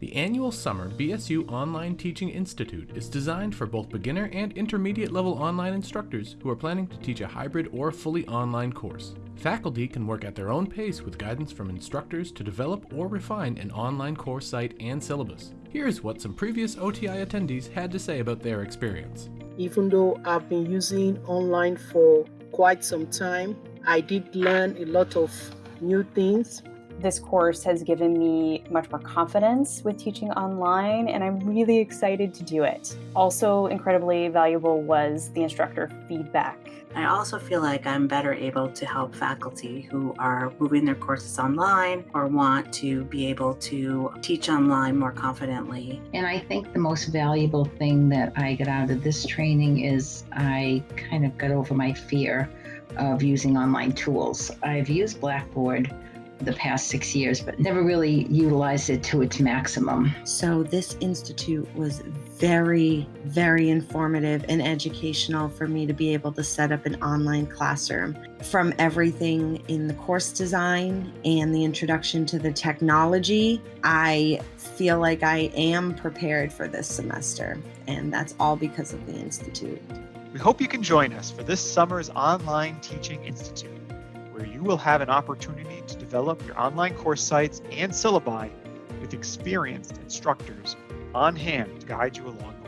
The annual summer BSU Online Teaching Institute is designed for both beginner and intermediate level online instructors who are planning to teach a hybrid or fully online course. Faculty can work at their own pace with guidance from instructors to develop or refine an online course site and syllabus. Here's what some previous OTI attendees had to say about their experience. Even though I've been using online for quite some time, I did learn a lot of new things this course has given me much more confidence with teaching online, and I'm really excited to do it. Also, incredibly valuable was the instructor feedback. I also feel like I'm better able to help faculty who are moving their courses online or want to be able to teach online more confidently. And I think the most valuable thing that I got out of this training is I kind of got over my fear of using online tools. I've used Blackboard the past six years, but never really utilized it to its maximum. So, this institute was very, very informative and educational for me to be able to set up an online classroom. From everything in the course design and the introduction to the technology, I feel like I am prepared for this semester, and that's all because of the Institute. We hope you can join us for this summer's Online Teaching Institute where you will have an opportunity to develop your online course sites and syllabi with experienced instructors on hand to guide you along